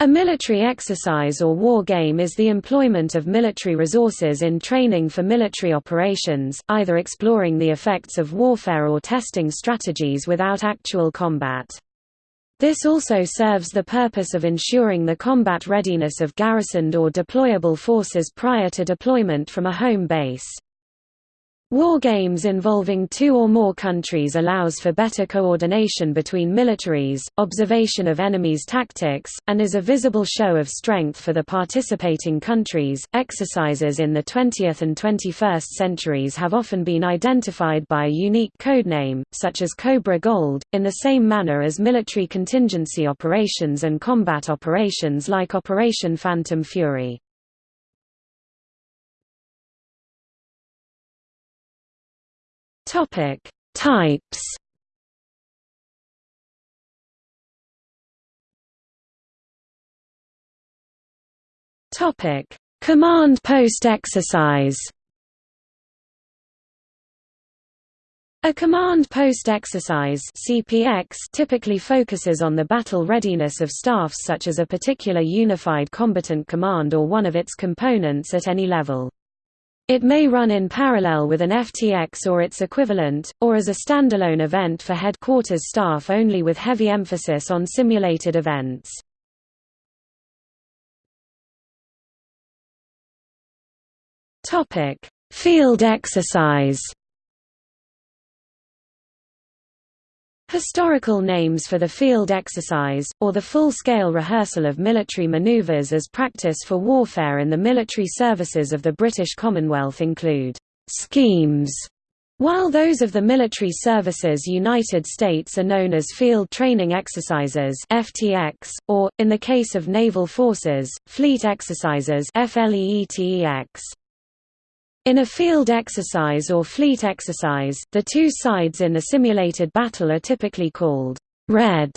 A military exercise or war game is the employment of military resources in training for military operations, either exploring the effects of warfare or testing strategies without actual combat. This also serves the purpose of ensuring the combat readiness of garrisoned or deployable forces prior to deployment from a home base. War games involving two or more countries allows for better coordination between militaries, observation of enemies' tactics, and is a visible show of strength for the participating countries. Exercises in the 20th and 21st centuries have often been identified by a unique codename, such as Cobra Gold, in the same manner as military contingency operations and combat operations like Operation Phantom Fury. Topic: Types. Topic: Command post exercise. A command post exercise CPX typically focuses on the battle readiness of staffs such as a particular unified combatant command or one of its components at any level. It may run in parallel with an FTX or its equivalent, or as a standalone event for headquarters staff only with heavy emphasis on simulated events. Field exercise Historical names for the field exercise, or the full-scale rehearsal of military maneuvers as practice for warfare in the military services of the British Commonwealth include «schemes», while those of the military services United States are known as Field Training Exercises FTX, or, in the case of naval forces, Fleet Exercises FLEETEX. In a field exercise or fleet exercise, the two sides in the simulated battle are typically called red,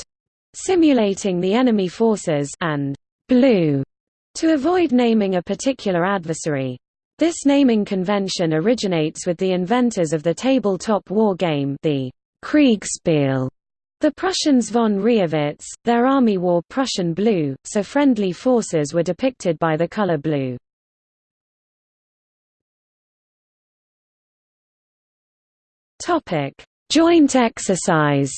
simulating the enemy forces, and blue, to avoid naming a particular adversary. This naming convention originates with the inventors of the tabletop war game the Kriegspiel. The Prussians von Reisswitz, their army wore Prussian blue, so friendly forces were depicted by the color blue. Topic: Joint exercise.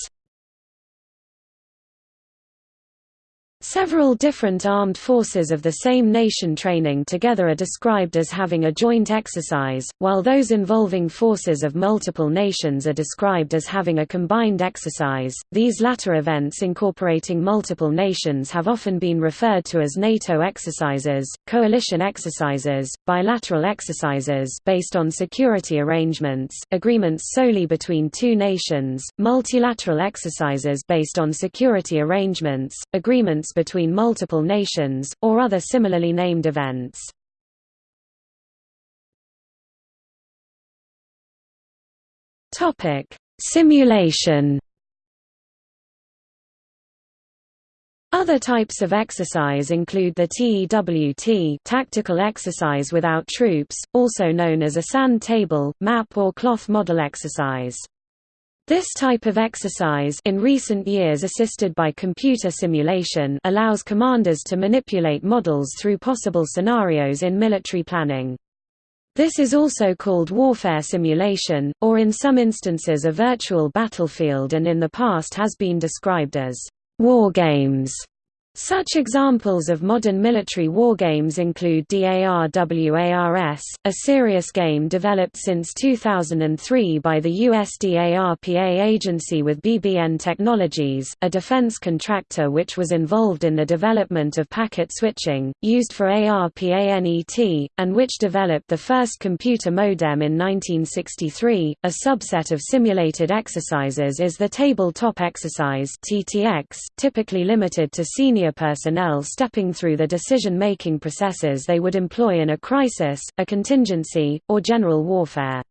Several different armed forces of the same nation training together are described as having a joint exercise, while those involving forces of multiple nations are described as having a combined exercise. These latter events incorporating multiple nations have often been referred to as NATO exercises, coalition exercises, bilateral exercises based on security arrangements, agreements solely between two nations, multilateral exercises based on security arrangements, agreements between multiple nations, or other similarly named events. Simulation Other types of exercise include the TEWT tactical exercise without troops, also known as a sand table, map or cloth model exercise. This type of exercise in recent years assisted by computer simulation allows commanders to manipulate models through possible scenarios in military planning. This is also called warfare simulation, or in some instances a virtual battlefield and in the past has been described as war games. Such examples of modern military wargames include DARWARS, a serious game developed since 2003 by the USDARPA agency with BBN Technologies, a defense contractor which was involved in the development of packet switching, used for ARPANET, and which developed the first computer modem in 1963. A subset of simulated exercises is the tabletop exercise (TTX), typically limited to senior senior personnel stepping through the decision-making processes they would employ in a crisis, a contingency, or general warfare.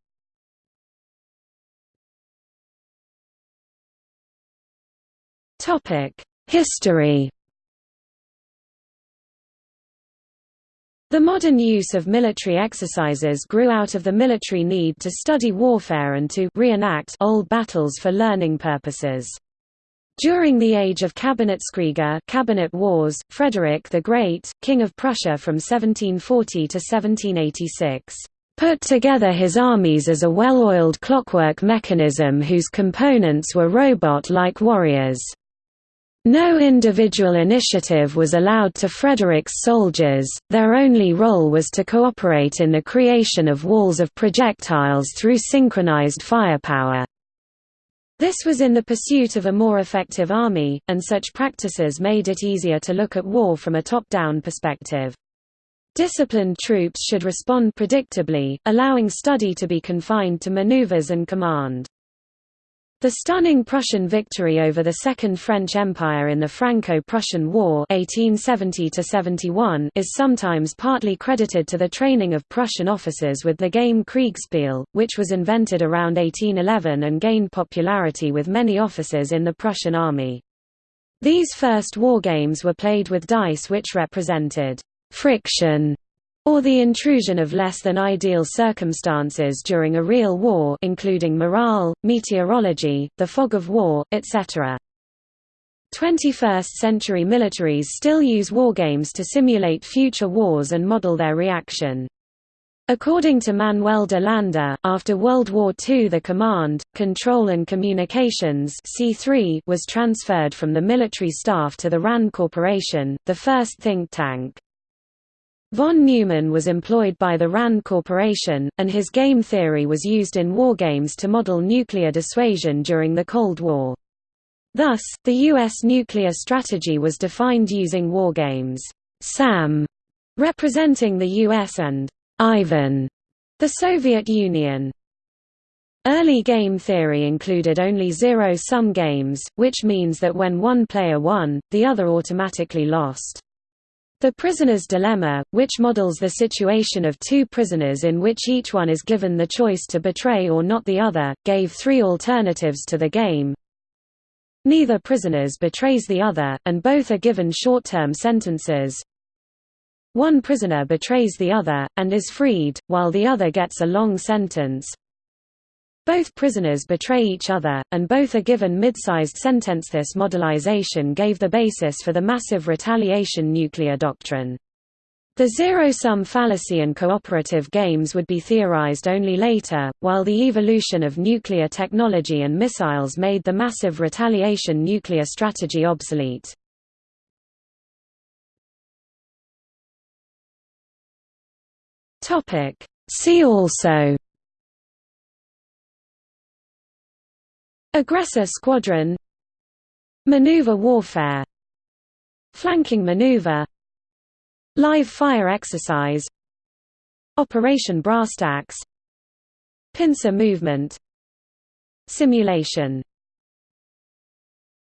History The modern use of military exercises grew out of the military need to study warfare and to reenact old battles for learning purposes. During the age of Kabinettskriege cabinet wars, Frederick the Great, King of Prussia from 1740 to 1786, put together his armies as a well-oiled clockwork mechanism whose components were robot-like warriors. No individual initiative was allowed to Frederick's soldiers, their only role was to cooperate in the creation of walls of projectiles through synchronized firepower. This was in the pursuit of a more effective army, and such practices made it easier to look at war from a top-down perspective. Disciplined troops should respond predictably, allowing study to be confined to maneuvers and command. The stunning Prussian victory over the Second French Empire in the Franco-Prussian War 1870 is sometimes partly credited to the training of Prussian officers with the game Kriegspiel, which was invented around 1811 and gained popularity with many officers in the Prussian army. These first war games were played with dice which represented friction or the intrusion of less than ideal circumstances during a real war including morale, meteorology, the fog of war, etc. 21st-century militaries still use wargames to simulate future wars and model their reaction. According to Manuel de Landa, after World War II the command, control and communications C3 was transferred from the military staff to the RAND Corporation, the first think tank. Von Neumann was employed by the RAND Corporation, and his game theory was used in wargames to model nuclear dissuasion during the Cold War. Thus, the U.S. nuclear strategy was defined using wargames, SAM, representing the U.S. and Ivan, the Soviet Union. Early game theory included only zero-sum games, which means that when one player won, the other automatically lost. The prisoner's dilemma, which models the situation of two prisoners in which each one is given the choice to betray or not the other, gave three alternatives to the game. Neither prisoners betrays the other, and both are given short-term sentences. One prisoner betrays the other, and is freed, while the other gets a long sentence. Both prisoners betray each other, and both are given mid-sized sentence. This modelization gave the basis for the massive retaliation nuclear doctrine. The zero-sum fallacy and cooperative games would be theorized only later, while the evolution of nuclear technology and missiles made the massive retaliation nuclear strategy obsolete. See also Aggressor squadron. Maneuver warfare. Flanking maneuver. Live fire exercise. Operation Brasstacks Pincer movement. Simulation